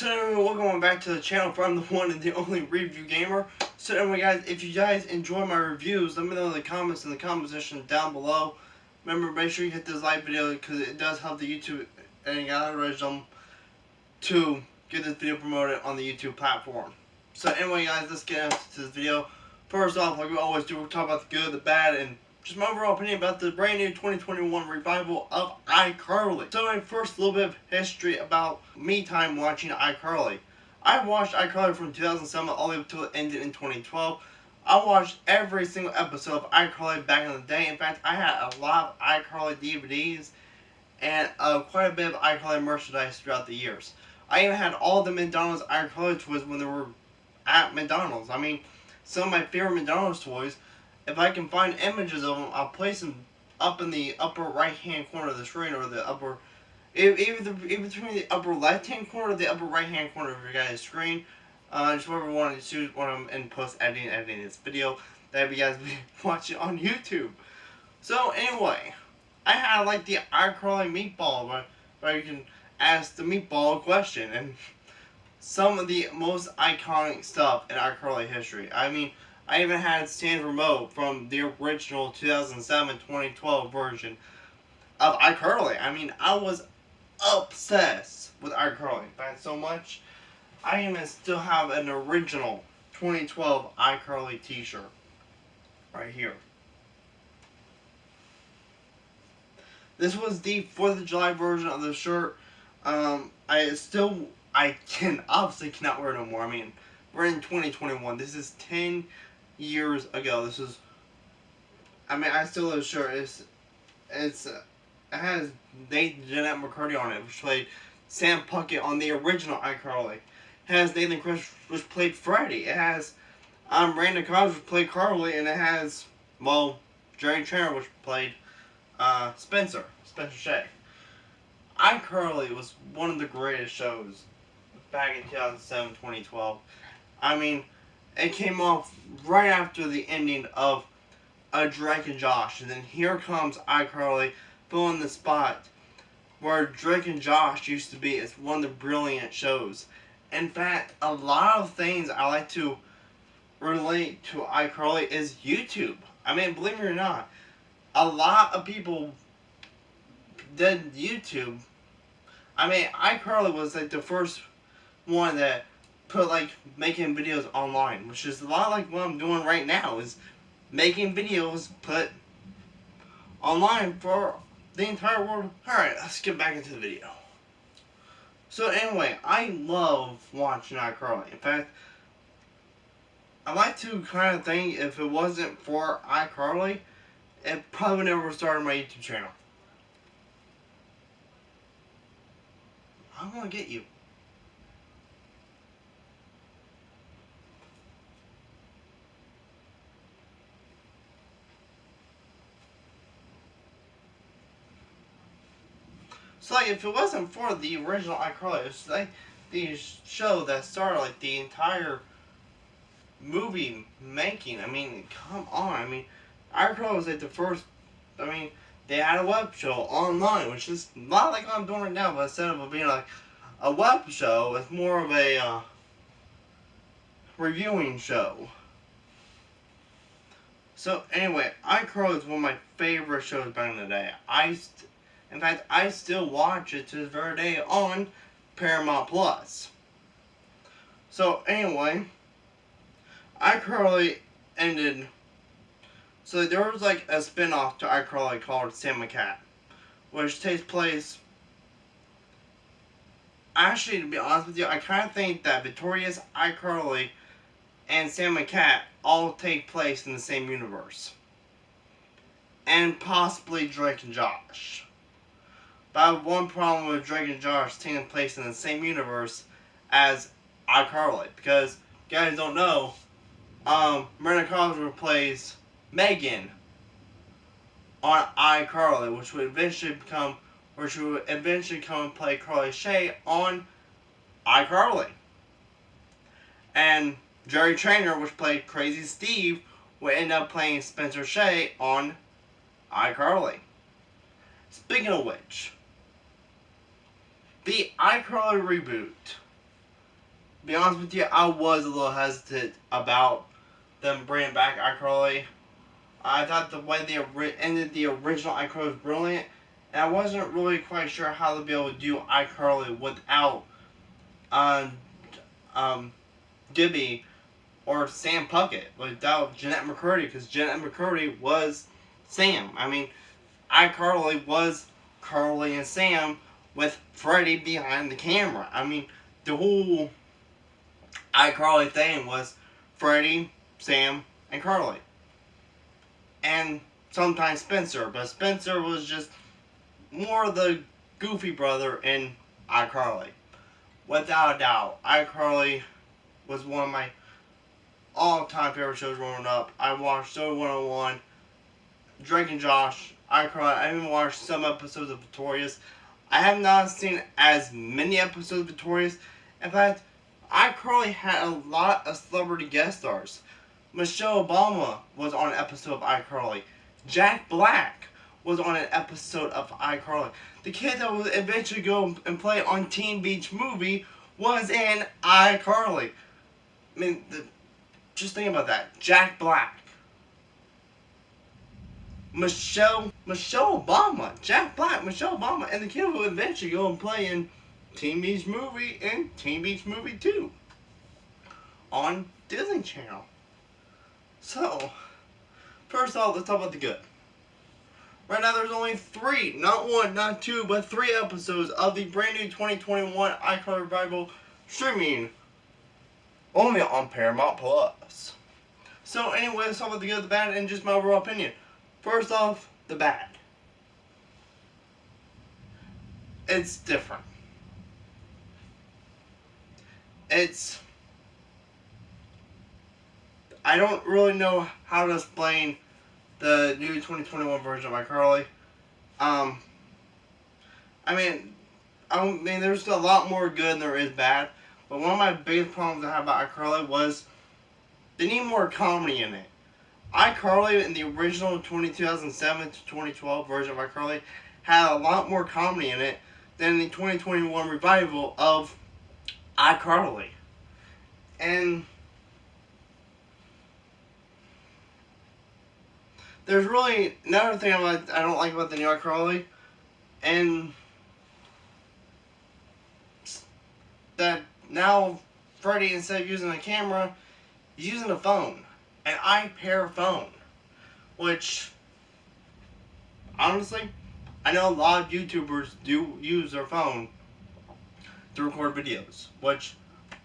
So welcome back to the channel for I'm the one and the only review gamer. So anyway guys, if you guys enjoy my reviews, let me know in the comments in the comment section down below. Remember, make sure you hit this like video because it does help the YouTube and algorithm to get this video promoted on the YouTube platform. So anyway guys, let's get into this video. First off, like we always do, we'll talk about the good, the bad, and just my overall opinion about the brand new 2021 revival of iCarly. So first a little bit of history about me time watching iCarly. I watched iCarly from 2007 all the way up until it ended in 2012. I watched every single episode of iCarly back in the day. In fact, I had a lot of iCarly DVDs and uh, quite a bit of iCarly merchandise throughout the years. I even had all the McDonald's iCarly toys when they were at McDonald's. I mean, some of my favorite McDonald's toys if I can find images of them, I'll place them up in the upper right hand corner of the screen or the upper, even between the upper left hand corner or the upper right hand corner of your guys' screen. Uh, just whatever one to choose of them in post editing, editing this video that you guys be watching on YouTube. So anyway, I had like the iCarly meatball where, where you can ask the meatball question and some of the most iconic stuff in iCarly history. I mean, I even had Sam's Remote from the original 2007-2012 version of iCarly. I mean, I was obsessed with iCarly. That's so much. I even still have an original 2012 iCarly t-shirt. Right here. This was the 4th of July version of the shirt. Um, I still, I can obviously cannot wear it no more. I mean, we're in 2021. This is 10 years ago. This is, I mean, I still have sure it's, it's, uh, it has Nathan Jennette McCurdy on it, which played Sam Puckett on the original iCarly. It has Nathan Kress, which played Freddy. It has um, Randy Cobbs, which played Carly, and it has, well, Jerry Trainer, which played uh, Spencer, Spencer Shay. iCarly was one of the greatest shows back in 2007, 2012. I mean, it came off right after the ending of a Drake and Josh. And then here comes iCarly filling the spot where Drake and Josh used to be. It's one of the brilliant shows. In fact, a lot of things I like to relate to iCarly is YouTube. I mean, believe it or not, a lot of people did YouTube. I mean, iCarly was like the first one that put like making videos online, which is a lot like what I'm doing right now is making videos put online for the entire world. Alright, let's get back into the video. So anyway, I love watching iCarly. In fact, I like to kind of think if it wasn't for iCarly, it probably never started my YouTube channel. I'm gonna get you. So like, if it wasn't for the original iCarly, it's like the show that started like the entire movie making. I mean, come on. I mean, iCarly was like the first. I mean, they had a web show online, which is not like I'm doing right now, but instead of being like a web show, it's more of a uh, reviewing show. So anyway, iCarly is one of my favorite shows back in the day. I in fact, I still watch it to this very day on Paramount Plus. So anyway, iCarly ended. So there was like a spin-off to iCarly called Sam Cat, which takes place. Actually, to be honest with you, I kind of think that Victorious, iCarly, and Sam Cat all take place in the same universe. And possibly Drake and Josh. But I have one problem with and Josh taking place in the same universe as iCarly. Because, guys don't know, um, Miranda Cosgrove plays Megan on iCarly, which would eventually become, which would eventually come and play Carly Shay on iCarly. And Jerry Trainer, which played Crazy Steve, would end up playing Spencer Shay on iCarly. Speaking of which, the iCarly reboot be honest with you, I was a little hesitant about them bringing back iCarly. I thought the way they ended the original iCarly was brilliant, and I wasn't really quite sure how to be able to do iCarly without um, um, Gibby or Sam Puckett, without Jennette McCurdy, because Jennette McCurdy was Sam. I mean, iCarly was Carly and Sam with Freddy behind the camera. I mean, the whole iCarly thing was Freddy, Sam, and Carly. And sometimes Spencer, but Spencer was just more the goofy brother in iCarly. Without a doubt, iCarly was one of my all-time favorite shows growing up. I watched Zoey 101, Drake and Josh, iCarly. I even watched some episodes of Victorious. I have not seen as many episodes of Victorious. In fact, iCarly had a lot of celebrity guest stars. Michelle Obama was on an episode of iCarly. Jack Black was on an episode of iCarly. The kid that would eventually go and play on Teen Beach Movie was in iCarly. I mean, the, just think about that. Jack Black. Michelle, Michelle Obama, Jack Black, Michelle Obama, and the kid who eventually go and play in Teen Beach Movie and Teen Beach Movie 2 on Disney Channel. So, first off, let's talk about the good. Right now, there's only three, not one, not two, but three episodes of the brand new 2021 iCarly Revival streaming only on Paramount Plus. So, anyway, let's talk about the good, the bad, and just my overall opinion. First off, the bad. It's different. It's I don't really know how to explain the new 2021 version of iCarly. Um, I mean, I mean, there's a lot more good than there is bad. But one of my biggest problems I have about iCarly was they need more comedy in it. iCarly in the original 2007 to 2012 version of iCarly had a lot more comedy in it than the 2021 revival of iCarly. And there's really another thing about, I don't like about the new iCarly, and that now Freddie, instead of using a camera, he's using a phone, an iPair phone, which, honestly, I know a lot of YouTubers do use their phone to record videos, which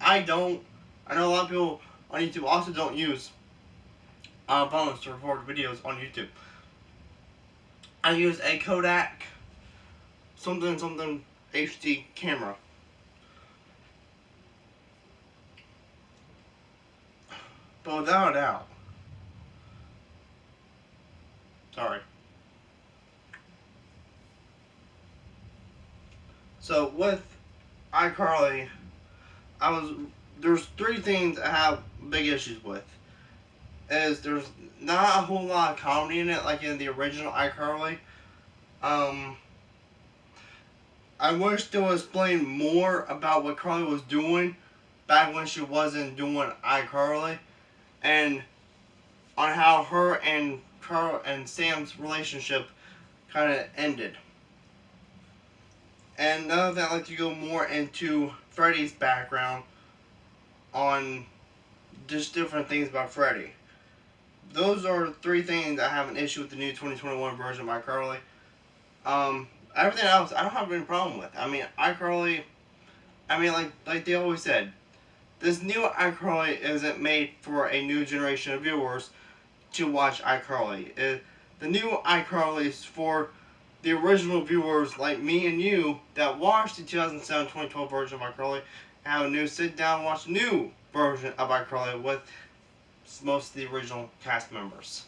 I don't. I know a lot of people on YouTube also don't use uh, phones to record videos on YouTube. I use a Kodak something something HD camera. But without a doubt, sorry. So with iCarly, I was there's three things I have big issues with is there's not a whole lot of comedy in it like in the original iCarly. Um, I wish they would explain more about what Carly was doing back when she wasn't doing iCarly and on how her and Carl and Sam's relationship kind of ended. And now that I'd like to go more into Freddy's background on just different things about Freddy those are three things I have an issue with the new 2021 version of iCarly. Um, everything else, I don't have any problem with. I mean, iCarly, I mean, like like they always said, this new iCarly isn't made for a new generation of viewers to watch iCarly. It, the new iCarly is for the original viewers like me and you that watched the 2007-2012 version of iCarly and have a new sit down watch new version of iCarly with most of the original cast members.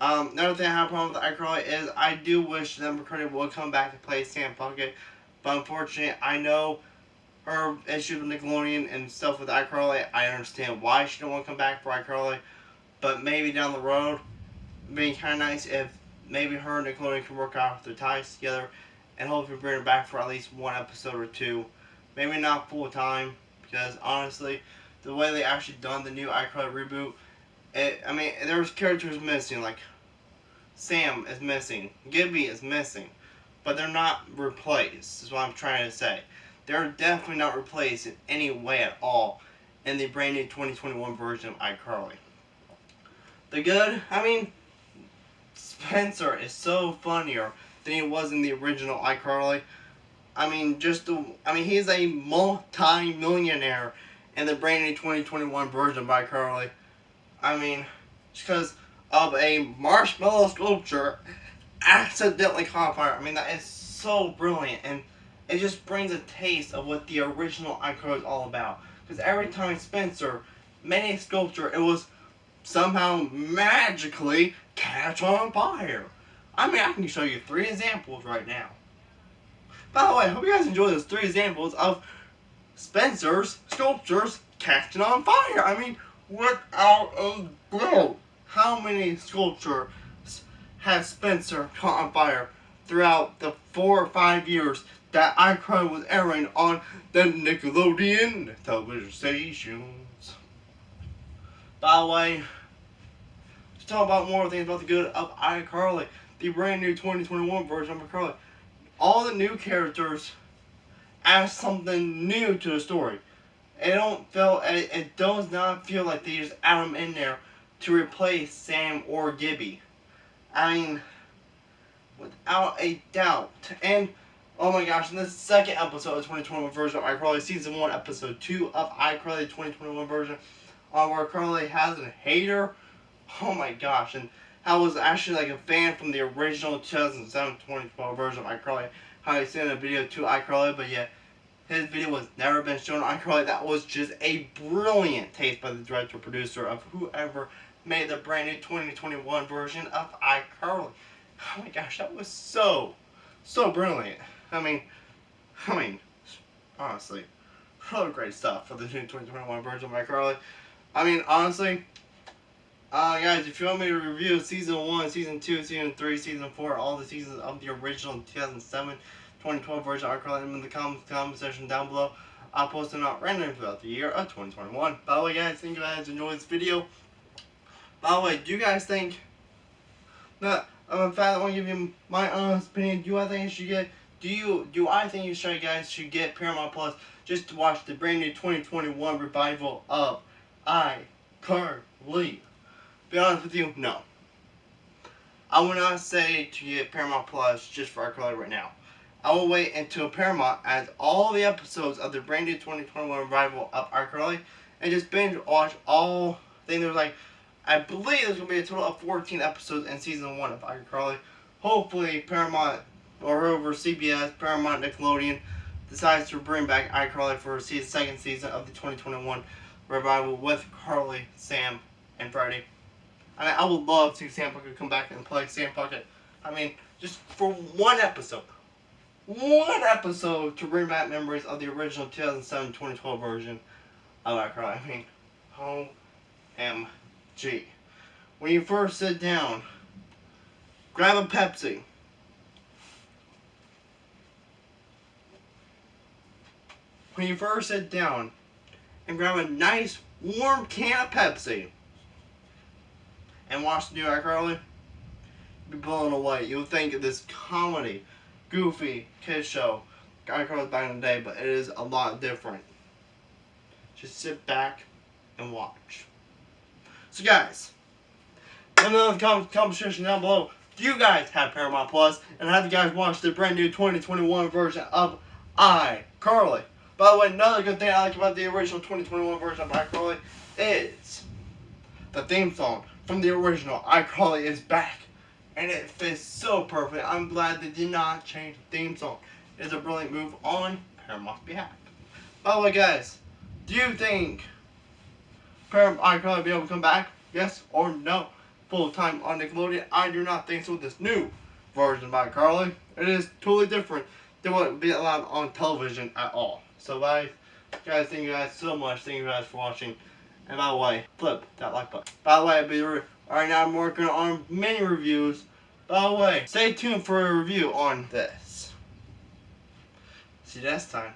Um, another thing I have a problem with iCarly is I do wish that McCurdy would come back to play Sam Puckett, but unfortunately, I know her issues with Nickelodeon and stuff with iCarly. I understand why she don't want to come back for iCarly, but maybe down the road, it'd be kind of nice if maybe her and Nickelodeon can work out their ties together and hopefully bring her back for at least one episode or two. Maybe not full time because honestly, the way they actually done the new iCarly reboot, it, I mean, there's characters missing, like Sam is missing, Gibby is missing, but they're not replaced, is what I'm trying to say. They're definitely not replaced in any way at all in the brand new 2021 version of iCarly. The good, I mean, Spencer is so funnier than he was in the original iCarly. I mean, just the, I mean, he's a multi-millionaire in the brand new 2021 version of iCarly. I mean, just because of a marshmallow sculpture accidentally caught fire. I mean, that is so brilliant, and it just brings a taste of what the original iCarly is all about. Because every time Spencer made a sculpture, it was somehow magically catch on fire. I mean, I can show you three examples right now. By the way, I hope you guys enjoy those three examples of Spencer's sculptures catching on fire. I mean, without a doubt, how many sculptures has Spencer caught on fire throughout the four or five years that iCarly was airing on the Nickelodeon television stations? By the way, let's talk about more things about the good of iCarly, the brand new 2021 version of iCarly. All the new characters add something new to the story. It don't feel it, it does not feel like they just add them in there to replace Sam or Gibby. I mean, without a doubt. And oh my gosh, in the second episode of 2021 version of iCarly, season one, episode two of iCarly 2021 version, on where Carly has a hater. Oh my gosh, and I was actually like a fan from the original 2007 2012 version of iCarly. How he sent a video to iCarly, but yeah his video was never been shown on iCarly. That was just a brilliant taste by the director producer of whoever made the brand new 2021 version of iCarly. Oh my gosh, that was so, so brilliant. I mean, I mean, honestly, really great stuff for the new 2021 version of iCarly. I mean, honestly, uh, guys, if you want me to review Season 1, Season 2, Season 3, Season 4, all the seasons of the original 2007 2012 version of iCarly in the comments, comment section down below. I'll post them out randomly throughout the year of 2021. By the way, guys, think you guys enjoyed this video. By the way, do you guys think that I'm in fact I want to give you my honest opinion? Do I think you should get do you do I think you should guys should get Paramount Plus just to watch the brand new 2021 revival of iCarly? Be honest with you, no. I would not say to get Paramount Plus just for iCarly right now. I will wait until Paramount adds all the episodes of the brand new 2021 revival of iCarly and just binge watch all. I think there's like, I believe there's gonna be a total of 14 episodes in season one of iCarly. Hopefully, Paramount or over CBS, Paramount, Nickelodeon decides to bring back iCarly for the second season of the 2021 revival with Carly, Sam, and Freddie. I mean, I would love to see Sam Puckett come back and play Sam Puckett. I mean, just for one episode one episode to bring back memories of the original 2007-2012 version of iCarly. I mean, OMG. When you first sit down, grab a Pepsi. When you first sit down and grab a nice warm can of Pepsi and watch the new iCarly, you'll be blown away. You'll think of this comedy goofy kid show. Cars back in the day, but it is a lot different. Just sit back and watch. So guys, let me know in the section down below. Do you guys have Paramount Plus? And have you guys watched the brand new 2021 version of iCarly? By the way, another good thing I like about the original 2021 version of iCarly is the theme song from the original iCarly is back and it fits so perfect. I'm glad they did not change the theme song. It's a brilliant move on Paramount's behalf. By the way, guys, do you think Paramount iCarly will be able to come back? Yes or no? Full time on Nickelodeon? I do not think so with this new version of iCarly. It is totally different than what would be allowed on television at all. So, guys, guys, thank you guys so much. Thank you guys for watching. And by the way, flip that like button. By the way, I'll be Alright, now I'm working on many reviews. By the way, stay tuned for a review on this. See you next time.